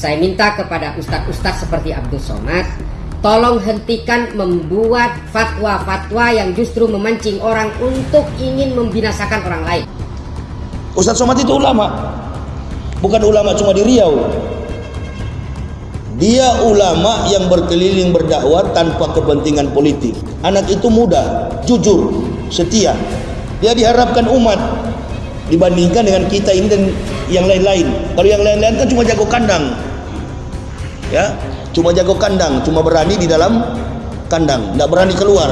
Saya minta kepada ustadz-ustadz seperti Abdul Somad Tolong hentikan membuat fatwa-fatwa yang justru memancing orang untuk ingin membinasakan orang lain. Ustadz Somad itu ulama. Bukan ulama cuma di Riau. Dia ulama yang berkeliling berdakwah tanpa kepentingan politik. Anak itu muda, jujur, setia. Dia diharapkan umat Dibandingkan dengan kita ini dan yang lain-lain. Kalau yang lain-lain kan cuma jago kandang ya cuma jago kandang cuma berani di dalam kandang tidak berani keluar.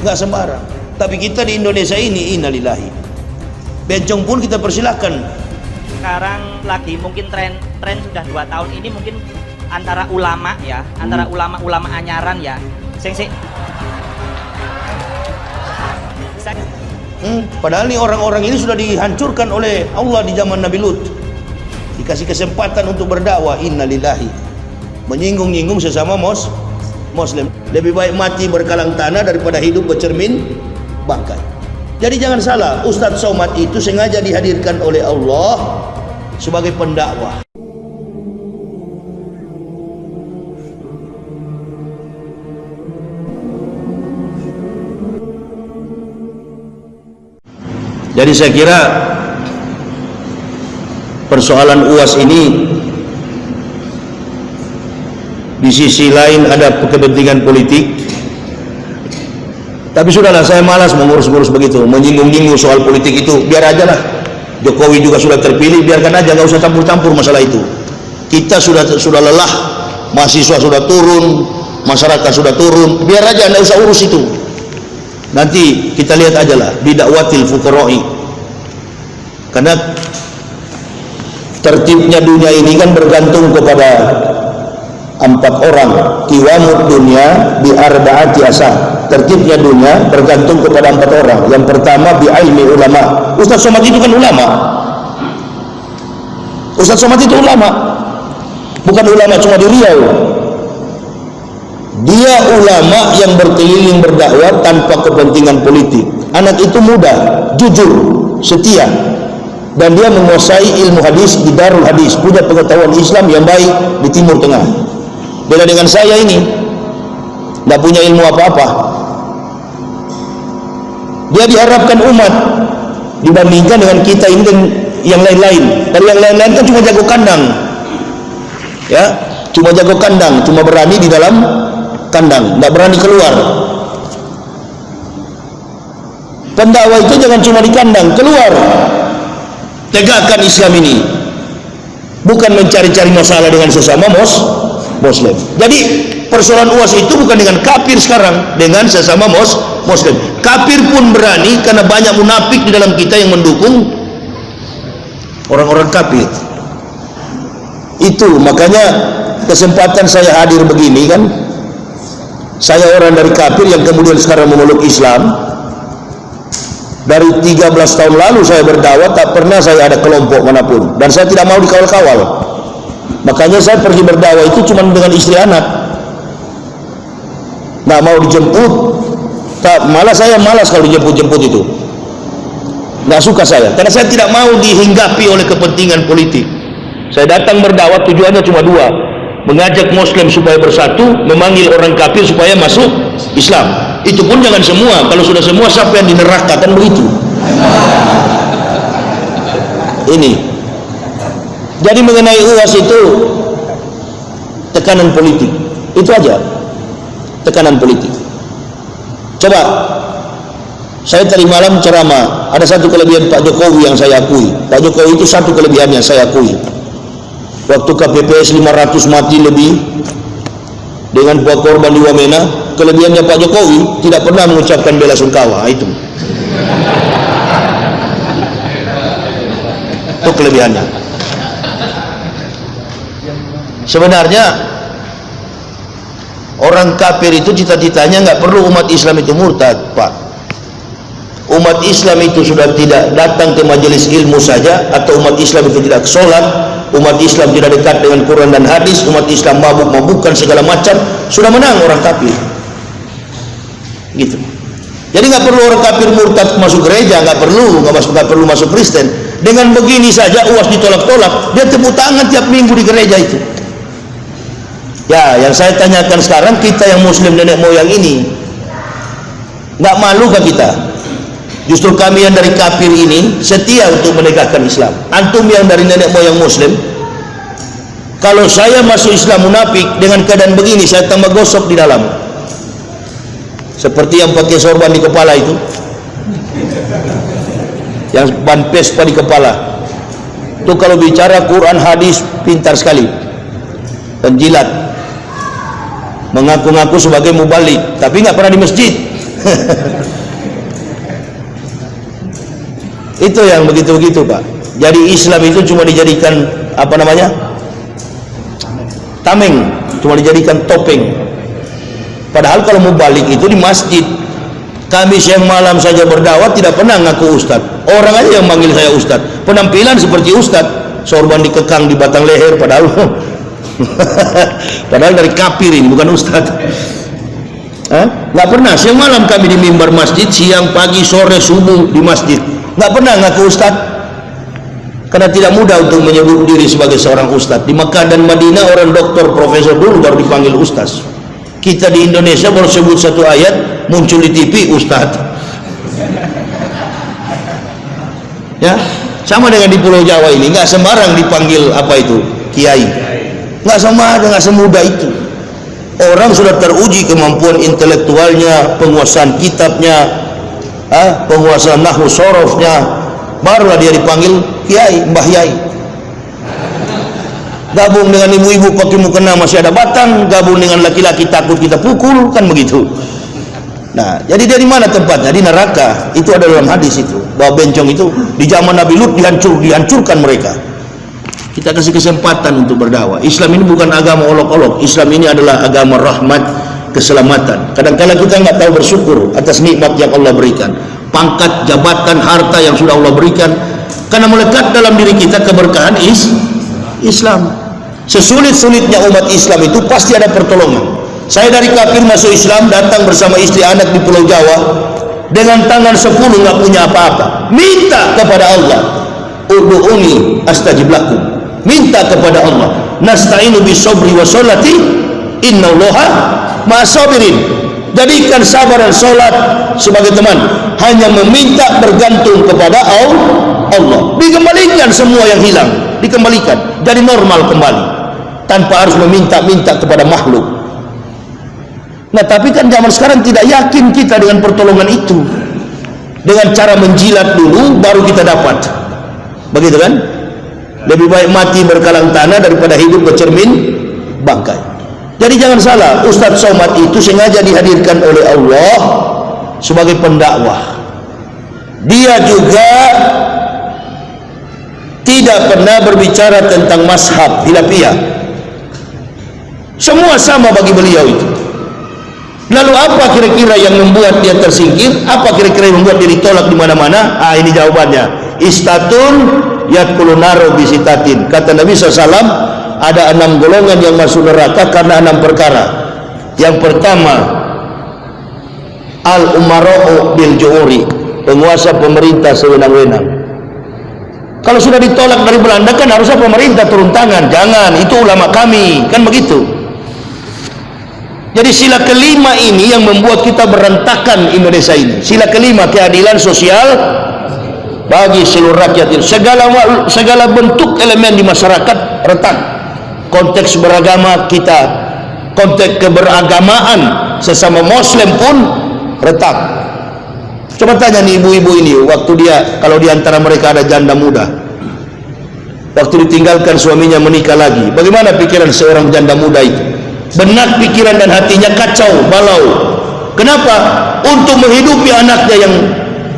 Nggak sembarang. Tapi kita di Indonesia ini innalillahi. Bencong pun kita persilahkan. Sekarang lagi mungkin tren tren sudah dua tahun ini mungkin antara ulama ya hmm. antara ulama-ulama anyaran ya. Sing sing hmm, padahal ini orang-orang ini sudah dihancurkan oleh Allah di zaman Nabi Lut dikasih kesempatan untuk berdakwah. Innalillahi. Menyinggung-nyinggung sesama mos muslim. Lebih baik mati berkalang tanah daripada hidup bercermin bangkai. Jadi jangan salah Ustadz Somad itu sengaja dihadirkan oleh Allah sebagai pendakwah. Jadi saya kira persoalan UAS ini di sisi lain ada kepentingan politik. Tapi sudahlah saya malas mengurus-ngurus begitu menyinggung-nyinggung soal politik itu. Biar aja lah Jokowi juga sudah terpilih biarkan aja nggak usah campur-campur masalah itu. Kita sudah sudah lelah mahasiswa sudah turun masyarakat sudah turun biar aja anda usah urus itu. Nanti kita lihat aja lah bidakwatil fukoroi karena tertibnya dunia ini kan bergantung kepada empat orang. Kiwamud dunia bi arba'ati asa tertibnya dunia bergantung kepada empat orang. Yang pertama bi ilmi ulama. Ustaz Somad itu kan ulama. Ustaz Somad itu ulama. Bukan ulama cuma di Riau. Dia ulama yang berkeliling berdakwah tanpa kepentingan politik. Anak itu muda jujur setia dan dia menguasai ilmu hadis di Darul Hadis punya pengetahuan Islam yang baik di Timur Tengah. Beda dengan saya ini tidak punya ilmu apa-apa. Dia diharapkan umat dibandingkan dengan kita ini dan yang lain-lain. Kalau yang lain-lain kan cuma jago kandang. Ya cuma jago kandang cuma berani di dalam kandang tidak berani keluar. Pendakwah itu jangan cuma di kandang keluar tegakkan Islam ini. Bukan mencari-cari masalah dengan sesama mos muslim. Jadi persoalan uas itu bukan dengan kafir sekarang dengan sesama mos muslim. Kafir pun berani karena banyak munafik di dalam kita yang mendukung orang-orang kafir. Itu makanya kesempatan saya hadir begini kan. Saya orang dari kafir yang kemudian sekarang memeluk Islam dari 13 tahun lalu saya berdakwah tak pernah saya ada kelompok mana pun. Dan saya tidak mau dikawal-kawal. Makanya saya pergi berdakwah itu cuma dengan istri anak. Nggak mau dijemput. Tak, malah saya malas kalau dijemput-jemput itu. Nggak suka saya. Karena saya tidak mau dihinggapi oleh kepentingan politik. Saya datang berdakwah tujuannya cuma dua. Mengajak muslim supaya bersatu memanggil orang kafir supaya masuk Islam. Itu pun jangan semua. Kalau sudah semua siapa yang di neraka? Kan begitu. Ini. Jadi mengenai UAS itu tekanan politik. Itu aja. Tekanan politik. Coba. Saya tadi malam ceramah. Ada satu kelebihan Pak Jokowi yang saya akui. Pak Jokowi itu satu kelebihan yang saya akui. Waktu KPPS 500 mati lebih dengan buah korban di Wamena kelebihannya Pak Jokowi tidak pernah mengucapkan bela sungkawa itu. Itu kelebihannya. Sebenarnya orang kafir itu cita-citanya nggak perlu umat Islam itu murtad Pak. Umat Islam itu sudah tidak datang ke majelis ilmu saja atau umat Islam itu tidak sholat umat Islam tidak dekat dengan Quran dan hadis umat Islam mabuk-mabukan segala macam sudah menang orang kafir. Gitu. Jadi nggak perlu orang kafir murtad masuk gereja nggak perlu nggak masuk nggak perlu masuk Kristen. Dengan begini saja uas ditolak-tolak dia tepuk tangan tiap minggu di gereja itu. Ya yang saya tanyakan sekarang kita yang muslim nenek moyang ini nggak malu ke kita justru kami yang dari kafir ini setia untuk menegakkan Islam. Antum yang dari nenek moyang muslim. Kalau saya masuk Islam munafik dengan keadaan begini saya tambah gosok di dalam. Seperti yang pakai sorban di kepala itu. Yang ban pespa di kepala. Itu kalau bicara Quran hadis pintar sekali. Penjilat mengaku-ngaku sebagai mubalik tapi nggak pernah di masjid itu yang begitu-begitu pak. Jadi Islam itu cuma dijadikan apa namanya? Tameng. Cuma dijadikan topeng. Padahal kalau mubalik itu di masjid. Kami siang malam saja berdakwah tidak pernah ngaku ustad. Orang aja yang manggil saya ustad. Penampilan seperti ustad. Sorban dikekang di batang leher padahal padahal dari kafir ini bukan ustad. Nggak pernah. Siang malam kami di mimbar masjid siang pagi sore subuh di masjid nggak pernah ngaku ustad karena tidak mudah untuk menyebut diri sebagai seorang ustad di Mekah dan Madinah orang doktor profesor dulu baru dipanggil ustaz. Kita di Indonesia baru sebut satu ayat muncul di TV Ustadz ya? Sama dengan di Pulau Jawa ini nggak sembarang dipanggil apa itu Kiai. Nggak sama nggak semudah itu. Orang sudah teruji kemampuan intelektualnya penguasaan kitabnya ah, penguasaan nahu sorofnya barulah dia dipanggil Kiai Mbah Yai. Gabung dengan ibu-ibu pakai mukena masih ada batang. Gabung dengan laki-laki takut kita pukul kan begitu. Nah jadi dari mana tempatnya? Di neraka. Itu ada dalam hadis itu. Bahwa bencong itu di zaman Nabi Lut dihancur dihancurkan mereka. Kita kasih kesempatan untuk berdakwah. Islam ini bukan agama olok-olok. Islam ini adalah agama rahmat keselamatan. Kadang-kadang kita nggak tahu bersyukur atas nikmat yang Allah berikan. Pangkat jabatan harta yang sudah Allah berikan. Karena melekat dalam diri kita keberkahan is Islam. Sesulit-sulitnya umat Islam itu pasti ada pertolongan. Saya dari kafir masuk Islam datang bersama istri anak di pulau Jawa dengan tangan sepuluh nggak punya apa-apa. Minta kepada Allah Udu'uni astajib lakum. Minta kepada Allah nasta'inu bisobri wa sholati inna allaha ma'asabirin. Jadikan sabar dan sholat sebagai teman. Hanya meminta bergantung kepada Allah. Dikembalikan semua yang hilang. Dikembalikan. Jadi normal kembali. Tanpa harus meminta-minta kepada makhluk. Nah tapi kan zaman sekarang tidak yakin kita dengan pertolongan itu. Dengan cara menjilat dulu baru kita dapat. Begitu kan? Lebih baik mati berkalang tanah daripada hidup bercermin bangkai jadi jangan salah Ustadz Somad itu sengaja dihadirkan oleh Allah sebagai pendakwah. Dia juga tidak pernah berbicara tentang mashab hilafiyah. Semua sama bagi beliau itu. Lalu apa kira-kira yang membuat dia tersingkir? Apa kira-kira yang membuat dia ditolak di mana-mana? Ah ini jawabannya. Istatun yatkulu naro bisitatin. Kata Nabi SAW ada enam golongan yang masuk neraka karena enam perkara yang pertama al umara'u bil ju'uri penguasa pemerintah sewenang-wenang kalau sudah ditolak dari Belanda kan harusnya pemerintah turun tangan jangan itu ulama kami kan begitu jadi sila kelima ini yang membuat kita berantakan Indonesia ini. Sila kelima keadilan sosial bagi seluruh rakyat ini. Segala segala bentuk elemen di masyarakat retak. Konteks beragama kita, konteks keberagamaan sesama Muslim pun retak. Coba tanya nih ibu-ibu ini, waktu dia kalau di antara mereka ada janda muda, waktu ditinggalkan suaminya menikah lagi, bagaimana pikiran seorang janda muda itu? benak pikiran dan hatinya kacau balau kenapa untuk menghidupi anaknya yang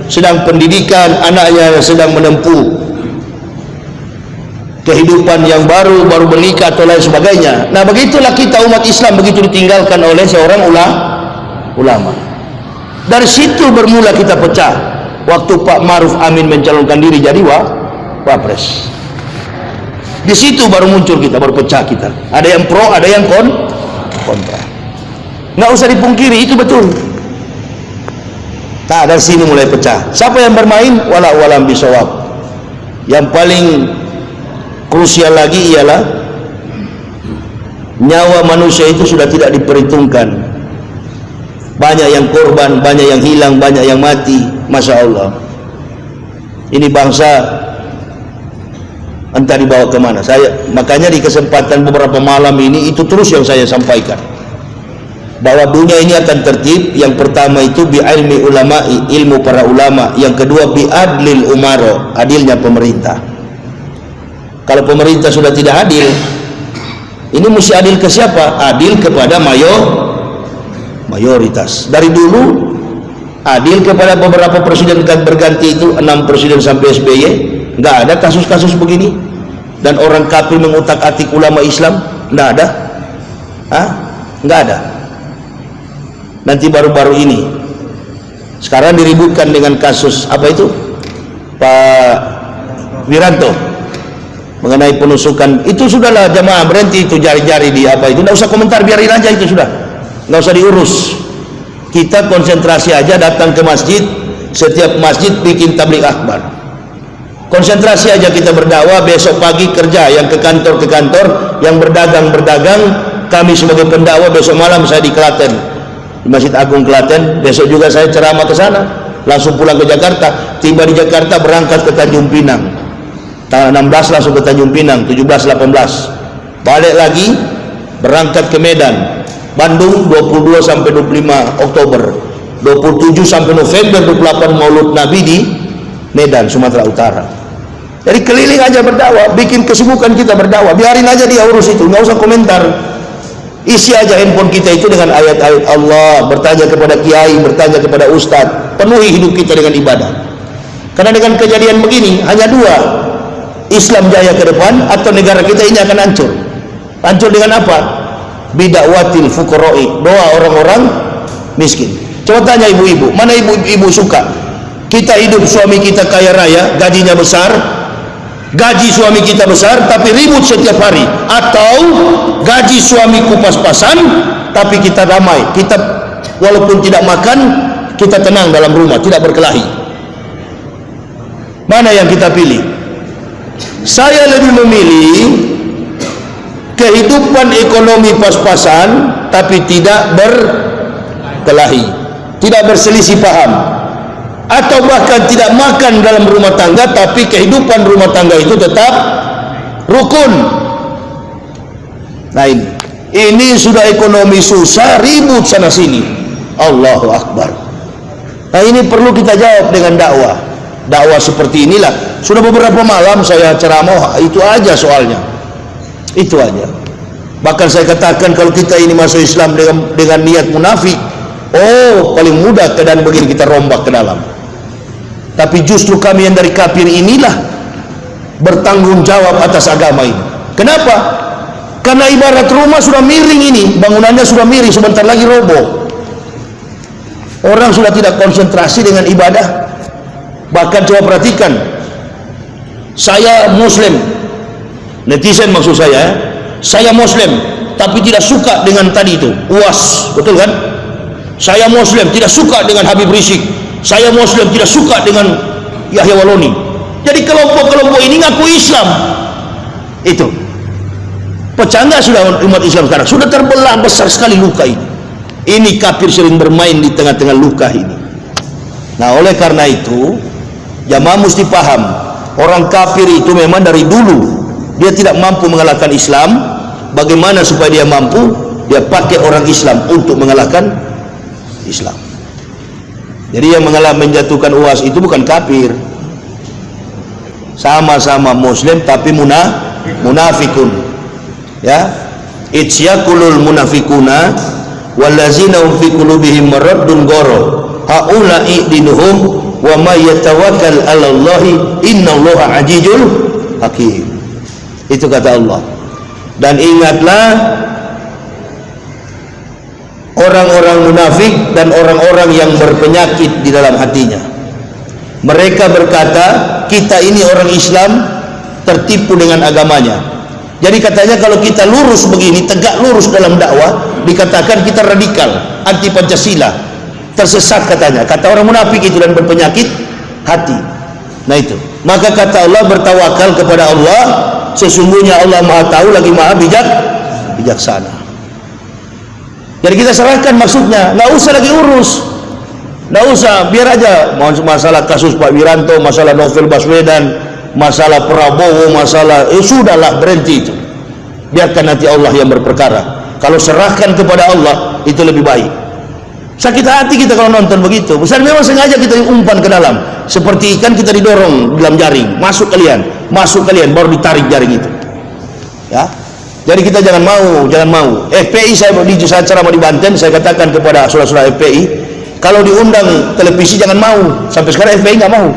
sedang pendidikan anaknya yang sedang menempuh kehidupan yang baru baru menikah atau lain sebagainya. Nah begitulah kita umat Islam begitu ditinggalkan oleh seorang ulama. Dari situ bermula kita pecah. Waktu Pak Maruf Amin mencalonkan diri jadi wa, wapres. Di situ baru muncul kita baru pecah kita. Ada yang pro ada yang kon kontra. Nggak usah dipungkiri itu betul. Nah dari sini mulai pecah. Siapa yang bermain? Wala walam bisawab. Yang paling krusial lagi ialah nyawa manusia itu sudah tidak diperhitungkan. Banyak yang korban, banyak yang hilang, banyak yang mati. Masya Allah. Ini bangsa entah dibawa ke mana saya makanya di kesempatan beberapa malam ini itu terus yang saya sampaikan. Bahwa dunia ini akan tertib. Yang pertama itu bi ilmi ulama ilmu para ulama. Yang kedua bi adlil umaro adilnya pemerintah kalau pemerintah sudah tidak adil ini mesti adil ke siapa? Adil kepada mayor mayoritas. Dari dulu adil kepada beberapa presiden berganti itu enam presiden sampai SBY nggak ada kasus-kasus begini. Dan orang kafir mengutak atik ulama Islam nggak ada. Hah? nggak ada. Nanti baru-baru ini. Sekarang diributkan dengan kasus apa itu? Pak Wiranto mengenai penusukan itu sudahlah jamaah berhenti itu jari-jari di apa itu. Tidak usah komentar biarin aja itu sudah. Nggak usah diurus. Kita konsentrasi aja datang ke masjid setiap masjid bikin tablik akbar. Konsentrasi aja kita berdakwah besok pagi kerja yang ke kantor ke kantor yang berdagang berdagang. Kami sebagai pendakwah besok malam saya di Klaten. Di Masjid Agung Klaten besok juga saya ceramah ke sana. Langsung pulang ke Jakarta. Tiba di Jakarta berangkat ke Tanjung Pinang tanggal 16 langsung ke Tanjung Pinang 17 18 balik lagi berangkat ke Medan. Bandung 22 sampai 25 Oktober. 27 sampai November 28 Maulud Nabi di Medan Sumatera Utara. Jadi keliling aja berdakwah bikin kesibukan kita berdakwah. Biarin aja dia urus itu nggak usah komentar. Isi aja handphone kita itu dengan ayat-ayat Allah bertanya kepada kiai, bertanya kepada ustadz. Penuhi hidup kita dengan ibadah. Karena dengan kejadian begini hanya dua Islam jaya ke depan atau negara kita ini akan hancur. Hancur dengan apa? bidakwatil fukoroi doa orang-orang miskin. Coba tanya ibu-ibu mana ibu-ibu suka? Kita hidup suami kita kaya raya gajinya besar. Gaji suami kita besar tapi ribut setiap hari. Atau gaji suamiku pas-pasan tapi kita damai. Kita walaupun tidak makan kita tenang dalam rumah tidak berkelahi. Mana yang kita pilih saya lebih memilih kehidupan ekonomi pas-pasan tapi tidak berkelahi tidak berselisih paham. Atau bahkan tidak makan dalam rumah tangga tapi kehidupan rumah tangga itu tetap rukun. Nah ini ini sudah ekonomi susah ribut sana sini. Allahu Akbar. Nah ini perlu kita jawab dengan dakwah dakwah seperti inilah. Sudah beberapa malam saya ceramah itu aja soalnya. Itu aja. Bahkan saya katakan kalau kita ini masuk Islam dengan, dengan niat munafik oh paling mudah keadaan begini kita rombak ke dalam. Tapi justru kami yang dari kafir inilah bertanggung jawab atas agama ini. Kenapa? karena ibarat rumah sudah miring ini bangunannya sudah miring sebentar lagi roboh. Orang sudah tidak konsentrasi dengan ibadah bahkan coba perhatikan saya muslim. Netizen maksud saya saya muslim tapi tidak suka dengan tadi itu uas betul kan? Saya muslim tidak suka dengan Habib Rizik. Saya muslim tidak suka dengan Yahya Waloni. Jadi kelompok-kelompok ini ngaku Islam. Itu. Pecah nggak sudah umat Islam sekarang. Sudah terbelah besar sekali luka ini. Ini kafir sering bermain di tengah-tengah luka ini. Nah oleh karena itu jamaah mesti paham orang kafir itu memang dari dulu dia tidak mampu mengalahkan Islam. Bagaimana supaya dia mampu? Dia pakai orang Islam untuk mengalahkan Islam. Jadi yang mengalah menjatuhkan uas itu bukan kafir. Sama-sama muslim tapi munah munafikun. Ya. Itsyakulul munafikuna wallazina hum fi qulubihim maradun goro. Haula'i dinuhum wa may yatawakkal 'ala Allah innallaha ajizul hakim. Itu kata Allah. Dan ingatlah orang-orang munafik dan orang-orang yang berpenyakit di dalam hatinya. Mereka berkata kita ini orang Islam tertipu dengan agamanya. Jadi katanya kalau kita lurus begini tegak lurus dalam dakwah dikatakan kita radikal anti Pancasila tersesat katanya. Kata orang munafik itu dan berpenyakit hati. Nah itu. Maka kata Allah bertawakal kepada Allah sesungguhnya Allah maha tahu lagi maha bijak bijaksana. Jadi kita serahkan maksudnya. Nggak usah lagi urus. Nggak usah. Biar aja. Masalah kasus Pak Wiranto masalah novel Baswedan masalah Prabowo masalah eh sudahlah berhenti itu. Biarkan nanti Allah yang berperkara. Kalau serahkan kepada Allah itu lebih baik sakit hati kita kalau nonton begitu. Besar memang sengaja kita umpan ke dalam. Seperti ikan kita didorong dalam jaring. Masuk kalian. Masuk kalian baru ditarik jaring itu. Ya. Jadi kita jangan mau jangan mau. FPI saya di acara mau di Banten saya katakan kepada saudara-saudara FPI kalau diundang televisi jangan mau. Sampai sekarang FPI nggak mau.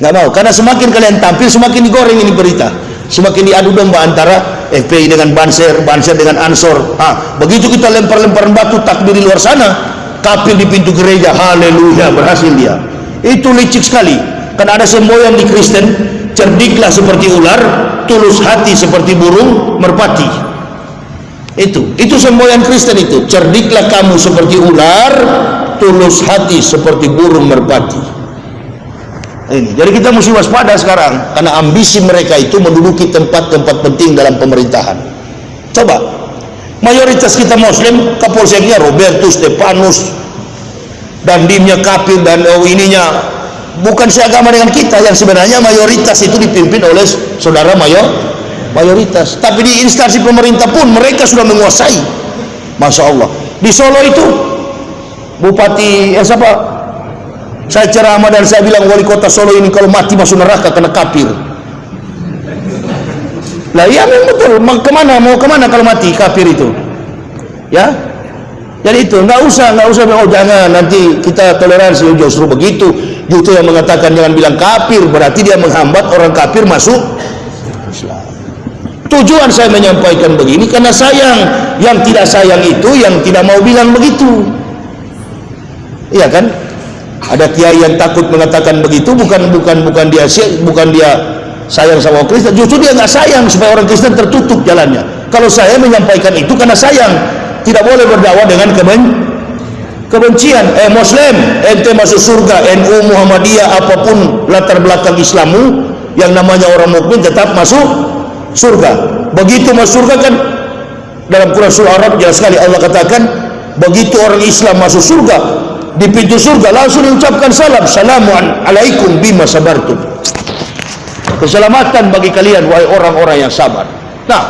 Nggak mau. Karena semakin kalian tampil semakin digoreng ini berita semakin diadu domba antara FPI dengan Banser Banser dengan Ansor. Ha, begitu kita lempar-lemparan batu takbir di luar sana kapil di pintu gereja haleluya berhasil dia. Itu licik sekali. Kan ada semboyan di Kristen cerdiklah seperti ular tulus hati seperti burung merpati. Itu itu semboyan Kristen itu. Cerdiklah kamu seperti ular tulus hati seperti burung merpati ini. Jadi kita mesti waspada sekarang karena ambisi mereka itu menduduki tempat-tempat penting dalam pemerintahan. Coba mayoritas kita muslim kapolseknya Robertus Stepanus dan dimnya kafir dan oh, ininya. Bukan seagama dengan kita yang sebenarnya mayoritas itu dipimpin oleh saudara mayor mayoritas. Tapi di instansi pemerintah pun mereka sudah menguasai. Masya Allah. Di Solo itu Bupati eh siapa saya ceramah dan saya bilang wali kota Solo ini kalau mati masuk neraka kena kafir lah iya memang betul. Ke mana? Mau ke mana kalau mati kafir itu? Ya? Jadi itu nggak usah nggak usah oh jangan nanti kita toleransi. Oh, justru begitu. Justru yang mengatakan jangan bilang kafir berarti dia menghambat orang kafir masuk tujuan saya menyampaikan begini karena sayang. Yang tidak sayang itu yang tidak mau bilang begitu. Iya kan ada kiai yang takut mengatakan begitu bukan bukan bukan dia bukan dia sayang sama Kristen. Justru dia nggak sayang supaya orang Kristen tertutup jalannya. Kalau saya menyampaikan itu karena sayang tidak boleh berdakwah dengan keben kebencian. Eh muslim ente masuk surga NU Muhammadiyah apa pun latar belakang Islammu yang namanya orang mukmin tetap masuk surga. Begitu masuk surga kan dalam Quran surah Arab jelas sekali Allah katakan begitu orang Islam masuk surga di pintu surga langsung diucapkan salam salamu alaikum bima sabartum. Keselamatan bagi kalian wahai orang-orang yang sabar. Nah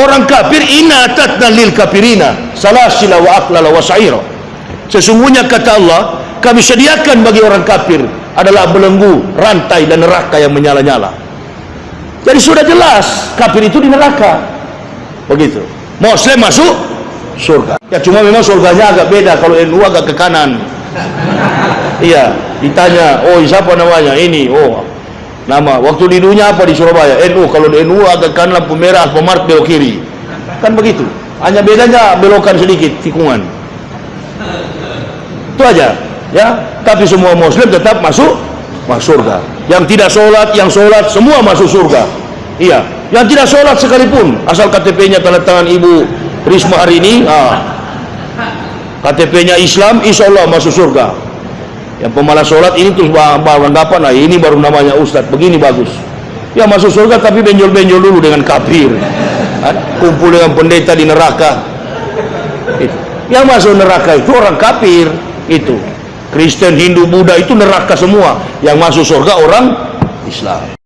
orang kafir inna atatna lil kafirina salasila wa aklala wa sa'ira. Sesungguhnya kata Allah kami sediakan bagi orang kafir adalah belenggu, rantai dan neraka yang menyala-nyala. Jadi sudah jelas kafir itu di neraka. Begitu. Muslim masuk surga. Ya cuma memang surganya agak beda. Kalau NU agak ke kanan. Iya ditanya oh siapa namanya? Ini oh nama. Waktu di dunia apa di Surabaya? NU kalau NU agak kanan lampu merah pemart belok kiri. Kan begitu. Hanya bedanya belokan sedikit tikungan. Itu aja ya. Tapi semua muslim tetap masuk masuk surga. Yang tidak sholat yang sholat semua masuk surga. Iya. Yang tidak sholat sekalipun asal KTP nya tanda tangan ibu Risma hari ini ah, KTP-nya Islam insya Allah masuk surga. Yang pemalas sholat ini terus beranggapan nah ini baru namanya Ustadz begini bagus. Ya masuk surga tapi benjol-benjol dulu dengan kafir. Kumpul dengan pendeta di neraka. Itu. yang masuk neraka itu orang kafir. Itu. Kristen, Hindu, Buddha itu neraka semua. Yang masuk surga orang Islam